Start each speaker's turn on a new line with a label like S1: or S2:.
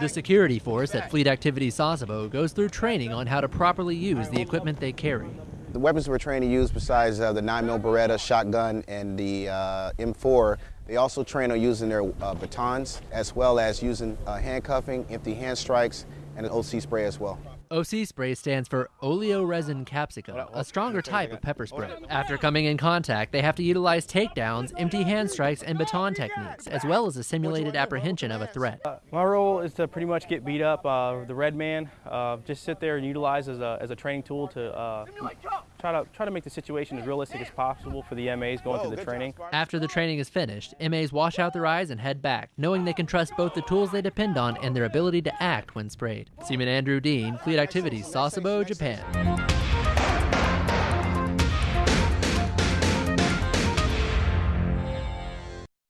S1: The security force at Fleet Activities Sasebo goes through training on how to properly use the equipment they carry.
S2: The weapons we're trained to use besides uh, the 9mm Beretta shotgun and the uh, M4, they also train on using their uh, batons as well as using uh, handcuffing, empty hand strikes, and an OC spray as well.
S1: OC spray stands for oleoresin capsicum, a stronger type of pepper spray. After coming in contact, they have to utilize takedowns, empty hand strikes, and baton techniques, as well as a simulated apprehension of a threat.
S3: Uh, my role is to pretty much get beat up. Uh, the red man, uh, just sit there and utilize as a, as a training tool to uh, try to try to make the situation as realistic as possible for the MAs going through the training.
S1: After the training is finished, MAs wash out their eyes and head back, knowing they can trust both the tools they depend on and their ability to act when sprayed. Seaman Andrew Dean, Fleet Activities, Sasebo, Japan.